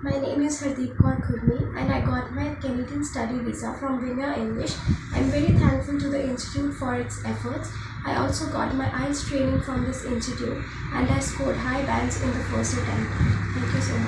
My name is Hardeep Kaur Khurmi and I got my Canadian study visa from Vinaya English. I'm very thankful to the institute for its efforts. I also got my IELTS training from this institute and I scored high bands in the first attempt. Thank you so much.